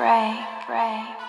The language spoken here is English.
Pray, pray.